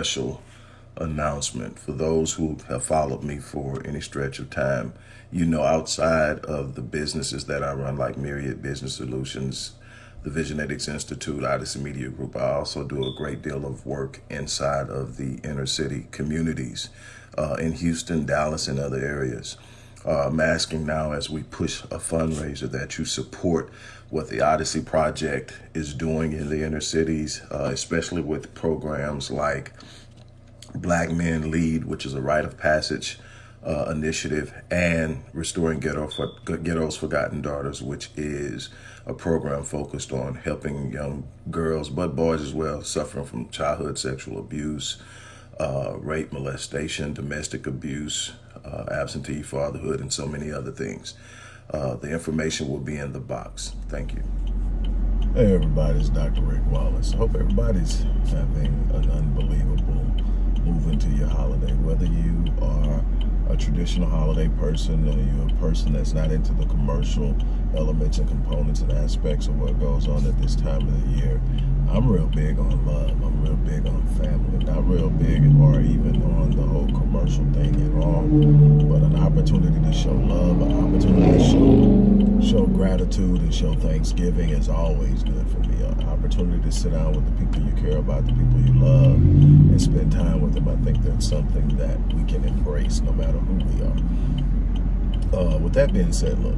special announcement for those who have followed me for any stretch of time. You know, outside of the businesses that I run, like Myriad Business Solutions, the Visionetics Institute, Odyssey Media Group, I also do a great deal of work inside of the inner city communities uh, in Houston, Dallas, and other areas. Uh, I'm asking now as we push a fundraiser that you support what the Odyssey Project is doing in the inner cities, uh, especially with programs like Black Men Lead, which is a rite of passage uh, initiative, and Restoring Ghetto for, Ghetto's Forgotten Daughters, which is a program focused on helping young girls, but boys as well, suffering from childhood sexual abuse, uh, rape, molestation, domestic abuse, uh, absentee fatherhood, and so many other things. Uh, the information will be in the box. Thank you. Hey everybody, it's Dr. Rick Wallace. Hope everybody's having an unbelievable move into your holiday. Whether you are a traditional holiday person or you're a person that's not into the commercial elements and components and aspects of what goes on at this time of the year, I'm real big on love. I'm real big on family. Not real big or even on the whole commercial thing at all, but an opportunity to show love, an opportunity to show, show gratitude and show thanksgiving is always good for me. An opportunity to sit down with the people you care about, the people you love, and spend time with them. I think that's something that we can embrace no matter who we are. Uh, with that being said, look,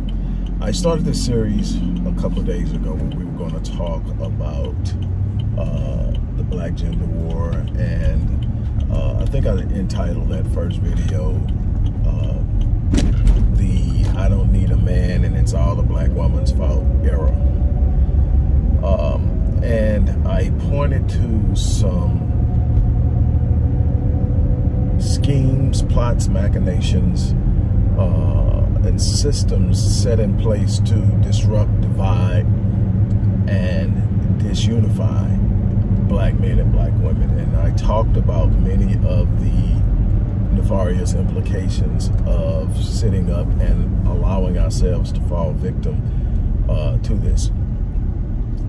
I started this series a couple days ago where we were going to talk about uh, the Black Gender War, and uh, I think I entitled that first video uh, the I don't need a man and it's all the black woman's fault era. Um, and I pointed to some schemes, plots, machinations, uh, and systems set in place to disrupt, divide, and disunify black men and black women. And I talked about many of the nefarious implications of sitting up and allowing ourselves to fall victim uh, to this.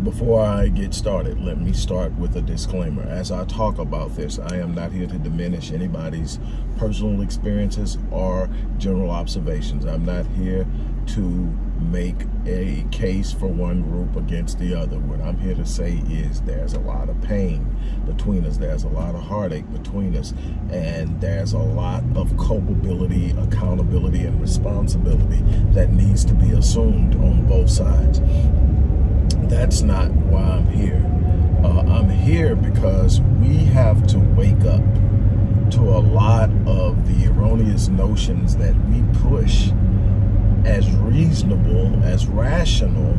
Before I get started, let me start with a disclaimer. As I talk about this, I am not here to diminish anybody's personal experiences or general observations. I'm not here to make a case for one group against the other. What I'm here to say is there's a lot of pain between us. There's a lot of heartache between us. And there's a lot of culpability, accountability, and responsibility that needs to be assumed on both sides. That's not why I'm here. Uh, I'm here because we have to wake up to a lot of the erroneous notions that we push as reasonable, as rational,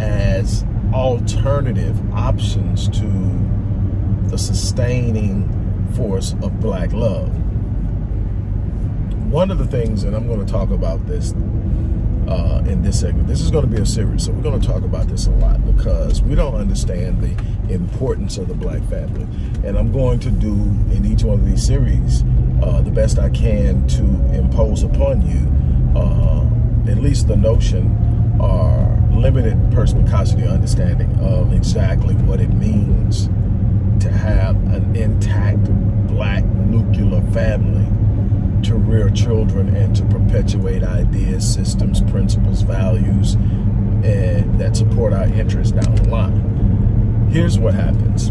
as alternative options to the sustaining force of black love. One of the things, and I'm going to talk about this uh, in this segment, this is going to be a series, so we're going to talk about this a lot because we don't understand the importance of the black family. And I'm going to do in each one of these series uh, the best I can to impose upon you uh, at least the notion or limited perspicacity understanding of exactly what it means to have an intact black nuclear family to rear children and to perpetuate ideas, systems, principles, values, and that support our interests down the line. Here's what happens.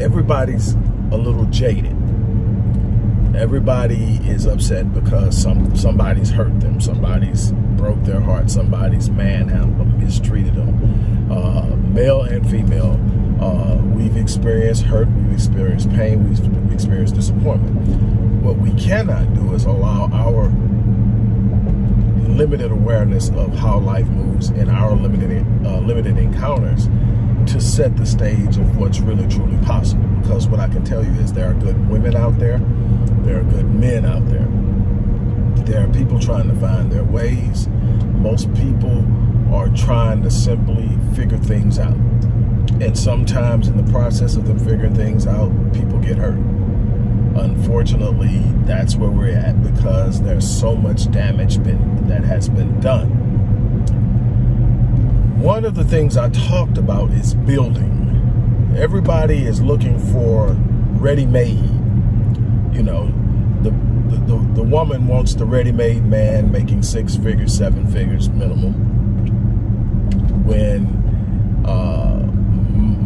Everybody's a little jaded everybody is upset because some somebody's hurt them, somebody's broke their heart, somebody's manhandled them, mistreated them. Uh, male and female, uh, we've experienced hurt, we've experienced pain, we've experienced disappointment. What we cannot do is allow our limited awareness of how life moves in our limited uh, limited encounters to set the stage of what's really truly possible. Because what I can tell you is there are good women out there, there are good men out there. There are people trying to find their ways. Most people are trying to simply figure things out. And sometimes in the process of them figuring things out, people get hurt. Unfortunately, that's where we're at because there's so much damage been, that has been done. One of the things I talked about is building. Everybody is looking for ready-made. You know, the, the, the, woman wants the ready-made man making six figures, seven figures minimum. When uh,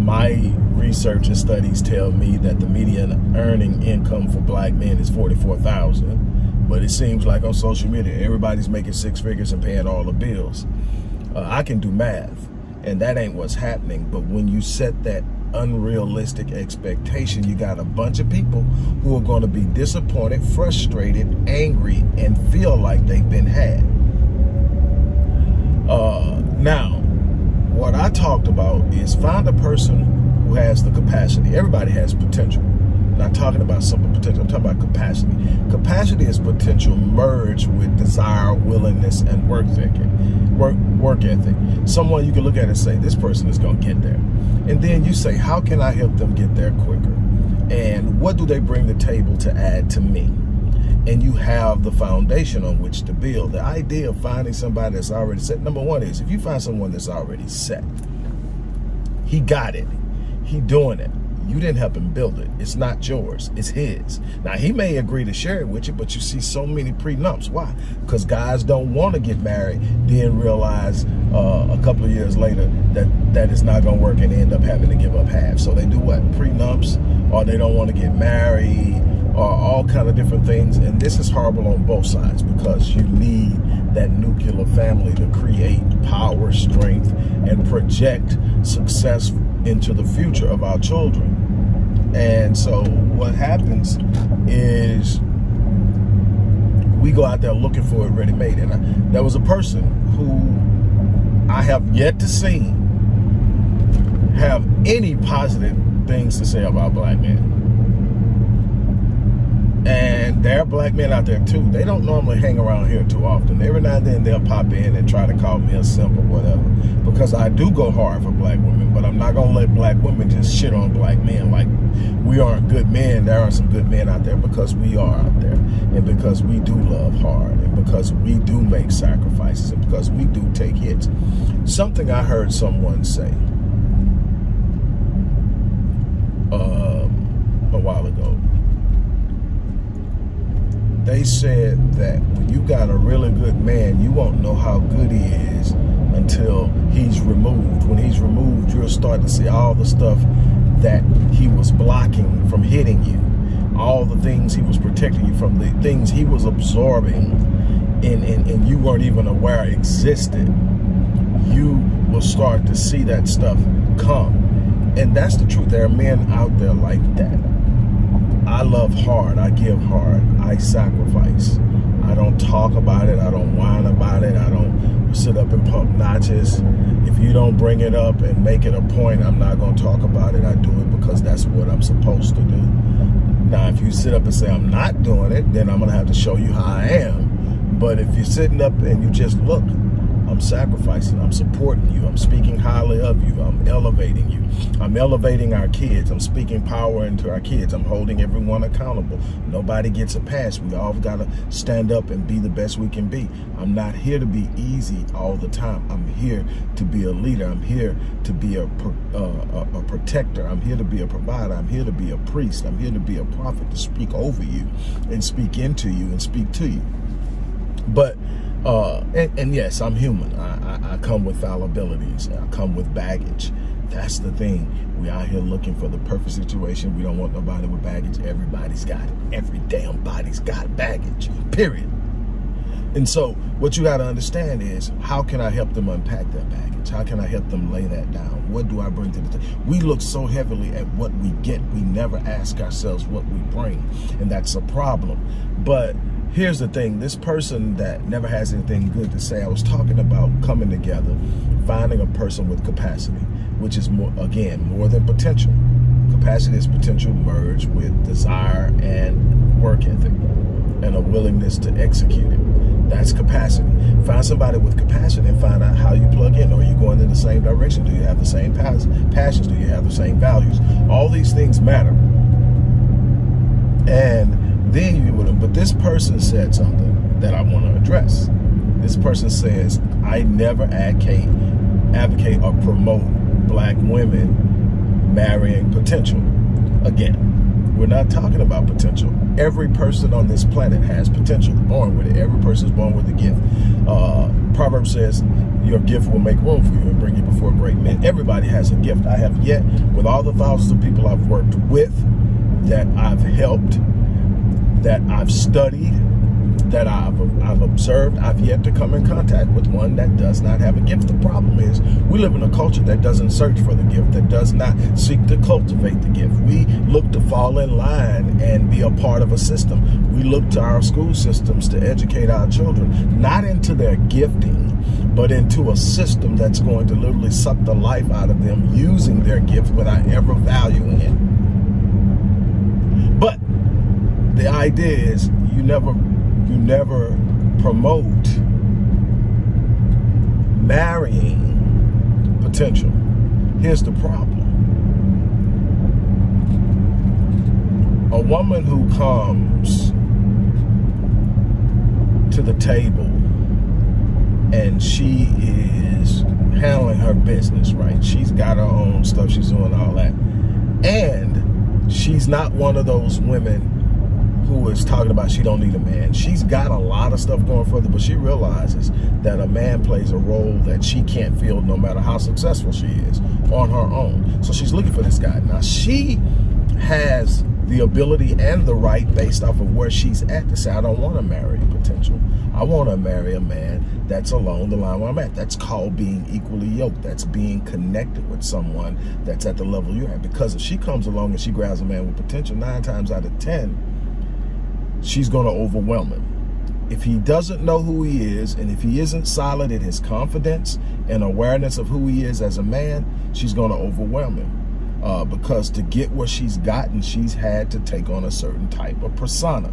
my research and studies tell me that the median earning income for black men is 44,000. But it seems like on social media, everybody's making six figures and paying all the bills. Uh, I can do math, and that ain't what's happening. But when you set that unrealistic expectation, you got a bunch of people who are going to be disappointed, frustrated, angry, and feel like they've been had. Uh, now, what I talked about is find a person who has the capacity. Everybody has potential. I'm not talking about simple potential. I'm talking about capacity. Capacity is potential merged with desire, willingness, and work thinking, work work ethic. Someone you can look at and say, this person is going to get there. And then you say, how can I help them get there quicker? And what do they bring the table to add to me? and you have the foundation on which to build. The idea of finding somebody that's already set, number one is if you find someone that's already set, he got it, he doing it. You didn't help him build it. It's not yours, it's his. Now he may agree to share it with you, but you see so many prenups. Why? Because guys don't want to get married, then realize uh, a couple of years later that that is not gonna work and end up having to give up half. So they do what? Prenups, or they don't want to get married, or all kind of different things. And this is horrible on both sides because you need that nuclear family to create power, strength, and project success into the future of our children. And so what happens is we go out there looking for it ready-made. And I, there was a person who I have yet to see have any positive things to say about black men. And there are black men out there too. They don't normally hang around here too often. Every now and then they'll pop in and try to call me a simp or whatever. Because I do go hard for black women, but I'm not gonna let black women just shit on black men like we aren't good men. There are some good men out there because we are out there. And because we do love hard and because we do make sacrifices and because we do take hits. Something I heard someone say um, a while ago they said that when you got a really good man, you won't know how good he is until he's removed. When he's removed, you'll start to see all the stuff that he was blocking from hitting you, all the things he was protecting you from, the things he was absorbing and, and, and you weren't even aware existed. You will start to see that stuff come. And that's the truth. There are men out there like that I love hard. I give hard. I sacrifice. I don't talk about it. I don't whine about it. I don't sit up and pump notches. If you don't bring it up and make it a point, I'm not going to talk about it. I do it because that's what I'm supposed to do. Now, if you sit up and say I'm not doing it, then I'm going to have to show you how I am. But if you're sitting up and you just look, I'm sacrificing. I'm supporting you. I'm speaking highly of you. I'm elevating you. I'm elevating our kids. I'm speaking power into our kids. I'm holding everyone accountable. Nobody gets a pass. We all got to stand up and be the best we can be. I'm not here to be easy all the time. I'm here to be a leader. I'm here to be a, uh, a, a protector. I'm here to be a provider. I'm here to be a priest. I'm here to be a prophet to speak over you and speak into you and speak to you. But uh, and, and, yes, I'm human. I, I, I, come with fallibilities. I come with baggage. That's the thing. We out here looking for the perfect situation. We don't want nobody with baggage. Everybody's got it. Every damn body's got baggage, period. And so what you got to understand is how can I help them unpack that baggage? How can I help them lay that down? What do I bring to the table? We look so heavily at what we get. We never ask ourselves what we bring. And that's a problem. But here's the thing this person that never has anything good to say i was talking about coming together finding a person with capacity which is more again more than potential capacity is potential merged with desire and work ethic and a willingness to execute it That's capacity. Find somebody with capacity and find out how you plug in. Are you going in the same direction? Do you have the same passions? Do you have the same values? All these things matter. And then you would have, but this person said something that I want to address. This person says, I never advocate, advocate or promote black women marrying potential. Again, we're not talking about potential. Every person on this planet has potential, born with it. Every person is born with a gift. Uh, Proverbs says, your gift will make room for you and bring you before great men. Everybody has a gift. I have yet, with all the thousands of people I've worked with, that I've helped, that I've studied, that I've, I've observed, I've yet to come in contact with one that does not have a gift. The problem is we live in a culture that doesn't search for the gift, that does not seek to cultivate the gift. We look to fall in line and be a part of a system. We look to our school systems to educate our children, not into their gifting, but into a system that's going to literally suck the life out of them using their gift without ever valuing it. The idea is you never you never promote marrying potential. Here's the problem. A woman who comes to the table and she is handling her business, right? She's got her own stuff, she's doing all that. And she's not one of those women who is talking about she don't need a man. She's got a lot of stuff going for her, but she realizes that a man plays a role that she can't fill no matter how successful she is on her own. So she's looking for this guy. Now she has the ability and the right based off of where she's at to say, I don't want to marry potential. I want to marry a man that's along the line where I'm at. That's called being equally yoked. That's being connected with someone that's at the level you're at. Because if she comes along and she grabs a man with potential, nine times out of 10, she's going to overwhelm him. If he doesn't know who he is, and if he isn't solid in his confidence and awareness of who he is as a man, she's going to overwhelm him. Uh, because to get what she's gotten, she's had to take on a certain type of persona.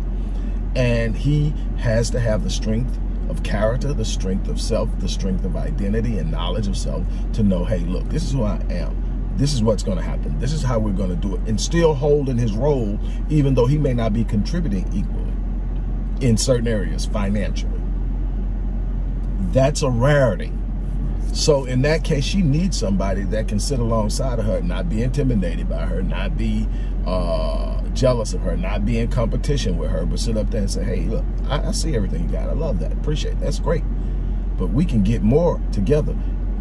And he has to have the strength of character, the strength of self, the strength of identity and knowledge of self to know, hey, look, this is who I am this is what's going to happen. This is how we're going to do it. And still holding his role, even though he may not be contributing equally in certain areas financially. That's a rarity. So in that case, she needs somebody that can sit alongside of her, not be intimidated by her, not be uh, jealous of her, not be in competition with her, but sit up there and say, hey, look, I, I see everything you got. I love that. Appreciate it. That's great. But we can get more together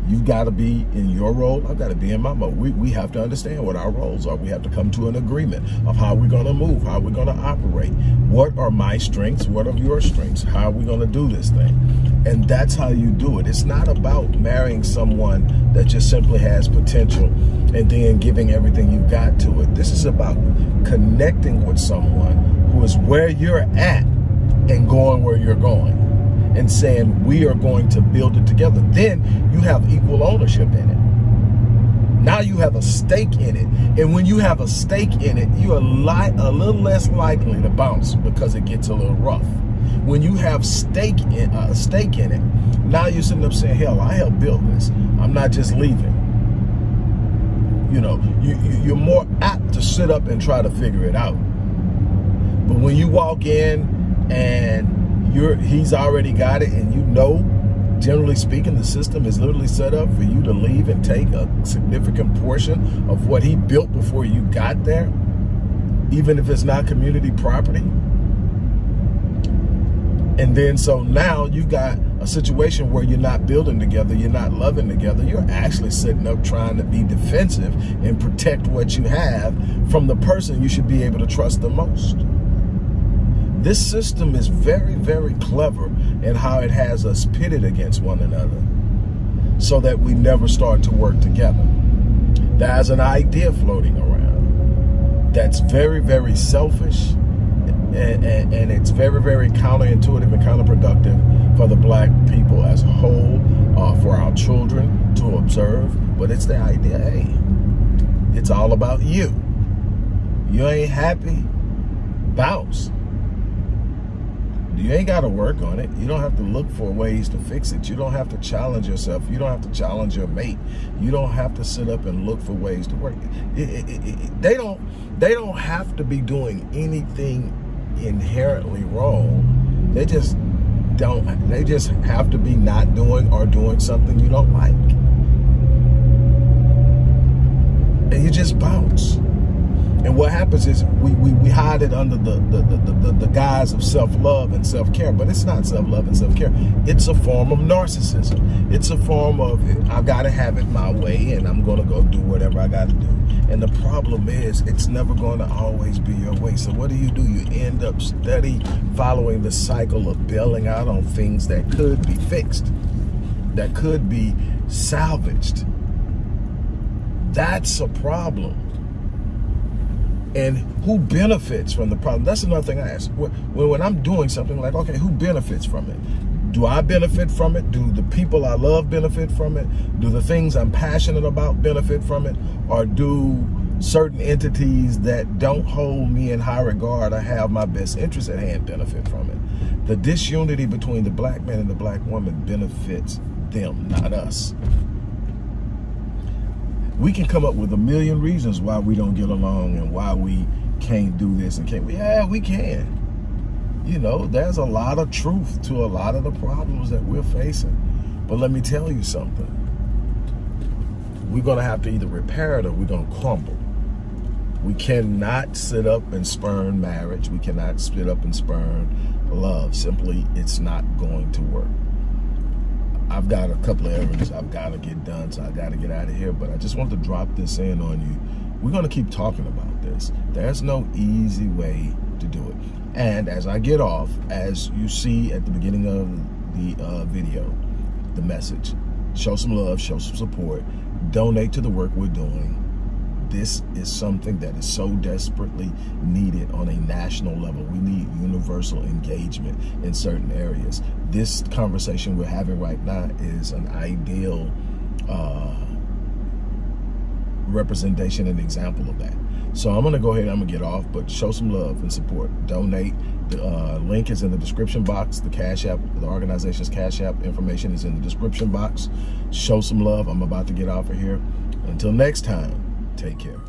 You've got to be in your role. I've got to be in my mode. We, we have to understand what our roles are. We have to come to an agreement of how we're going to move, how we're going to operate. What are my strengths? What are your strengths? How are we going to do this thing? And that's how you do it. It's not about marrying someone that just simply has potential and then giving everything you've got to it. This is about connecting with someone who is where you're at and going where you're going and saying we are going to build it together, then you have equal ownership in it. Now you have a stake in it. And when you have a stake in it, you're a, a little less likely to bounce because it gets a little rough. When you have stake in, uh, a stake in it, now you're sitting up saying, hell, I helped build this. I'm not just leaving. You know, you, you're more apt to sit up and try to figure it out. But when you walk in and you're he's already got it and you know generally speaking the system is literally set up for you to leave and take a significant portion of what he built before you got there even if it's not community property. And then so now you've got a situation where you're not building together you're not loving together you're actually sitting up trying to be defensive and protect what you have from the person you should be able to trust the most this system is very, very clever in how it has us pitted against one another so that we never start to work together. There's an idea floating around that's very, very selfish and, and, and, it's very, very counterintuitive and counterproductive for the black people as a whole, uh, for our children to observe. But it's the idea, hey, it's all about you. You ain't happy? Bounce You ain't got to work on it. You don't have to look for ways to fix it. You don't have to challenge yourself. You don't have to challenge your mate. You don't have to sit up and look for ways to work. It, it, it, they don't. They don't have to be doing anything inherently wrong. They just don't. They just have to be not doing or doing something you don't like, and you just bounce. And what happens is we, we, we hide it under the, the, the, the, the guise of self-love and self-care, but it's not self-love and self-care. It's a form of narcissism. It's a form of, I've got to have it my way and I'm going to go do whatever I got to do. And the problem is it's never going to always be your way. So what do you do? You end up steady following the cycle of bailing out on things that could be fixed, that could be salvaged. That's a problem and who benefits from the problem? That's another thing I ask. When, when I'm doing something like, okay, who benefits from it? Do I benefit from it? Do the people I love benefit from it? Do the things I'm passionate about benefit from it? Or do certain entities that don't hold me in high regard or have my best interest at hand benefit from it? The disunity between the black man and the black woman benefits them, not us we can come up with a million reasons why we don't get along and why we can't do this and can't we yeah we can. You know there's a lot of truth to a lot of the problems that we're facing. But let me tell you something. We're to have to either repair it or we're to crumble. We cannot sit up and spurn marriage. We cannot sit up and spurn love. Simply it's not going to work I've got a couple of errands I've got to get done, so I got to get out of here. But I just want to drop this in on you. We're going to keep talking about this. There's no easy way to do it. And as I get off, as you see at the beginning of the uh, video, the message, show some love, show some support, donate to the work we're doing this is something that is so desperately needed on a national level. We need universal engagement in certain areas. This conversation we're having right now is an ideal uh, representation and example of that. So I'm gonna go ahead and I'm gonna get off, but show some love and support. Donate. The uh, link is in the description box. The Cash App, the organization's Cash App information is in the description box. Show some love. I'm about to get off of here. Until next time. Take care.